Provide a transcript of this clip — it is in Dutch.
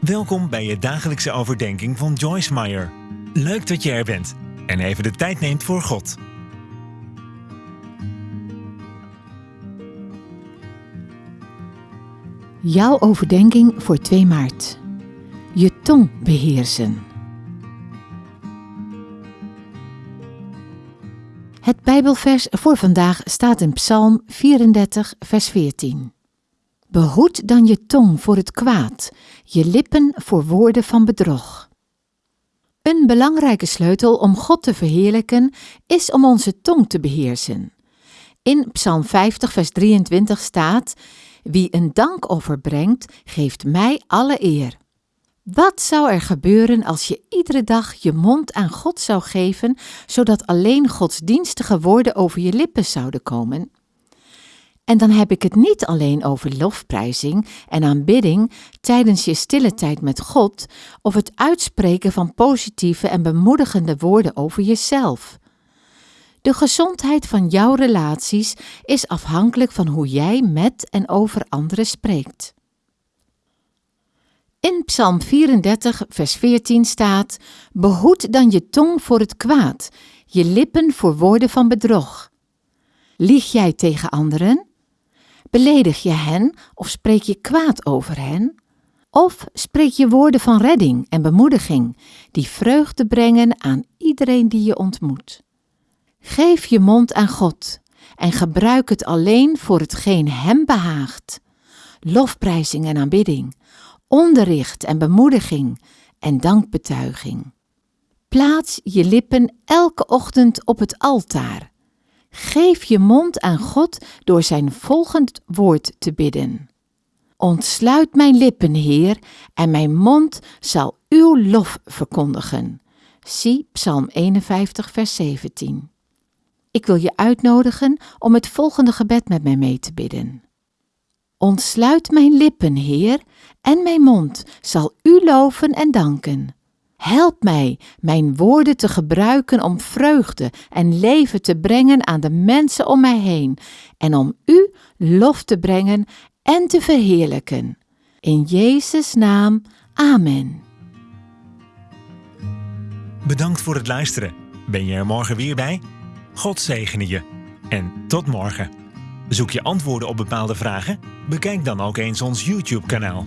Welkom bij je dagelijkse overdenking van Joyce Meyer. Leuk dat je er bent en even de tijd neemt voor God. Jouw overdenking voor 2 maart. Je tong beheersen. Het Bijbelvers voor vandaag staat in Psalm 34, vers 14. Behoed dan je tong voor het kwaad, je lippen voor woorden van bedrog. Een belangrijke sleutel om God te verheerlijken is om onze tong te beheersen. In Psalm 50, vers 23 staat: Wie een dankoffer brengt, geeft mij alle eer. Wat zou er gebeuren als je iedere dag je mond aan God zou geven, zodat alleen godsdienstige woorden over je lippen zouden komen? En dan heb ik het niet alleen over lofprijzing en aanbidding tijdens je stille tijd met God of het uitspreken van positieve en bemoedigende woorden over jezelf. De gezondheid van jouw relaties is afhankelijk van hoe jij met en over anderen spreekt. In Psalm 34, vers 14 staat: Behoed dan je tong voor het kwaad, je lippen voor woorden van bedrog. Lieg jij tegen anderen? Beledig je hen of spreek je kwaad over hen? Of spreek je woorden van redding en bemoediging die vreugde brengen aan iedereen die je ontmoet? Geef je mond aan God en gebruik het alleen voor hetgeen Hem behaagt. Lofprijzing en aanbidding, onderricht en bemoediging en dankbetuiging. Plaats je lippen elke ochtend op het altaar Geef je mond aan God door zijn volgend woord te bidden. Ontsluit mijn lippen, Heer, en mijn mond zal uw lof verkondigen. Zie Psalm 51, vers 17. Ik wil je uitnodigen om het volgende gebed met mij mee te bidden. Ontsluit mijn lippen, Heer, en mijn mond zal u loven en danken. Help mij mijn woorden te gebruiken om vreugde en leven te brengen aan de mensen om mij heen en om U lof te brengen en te verheerlijken. In Jezus' naam, Amen. Bedankt voor het luisteren. Ben je er morgen weer bij? God zegene je. En tot morgen. Zoek je antwoorden op bepaalde vragen? Bekijk dan ook eens ons YouTube-kanaal.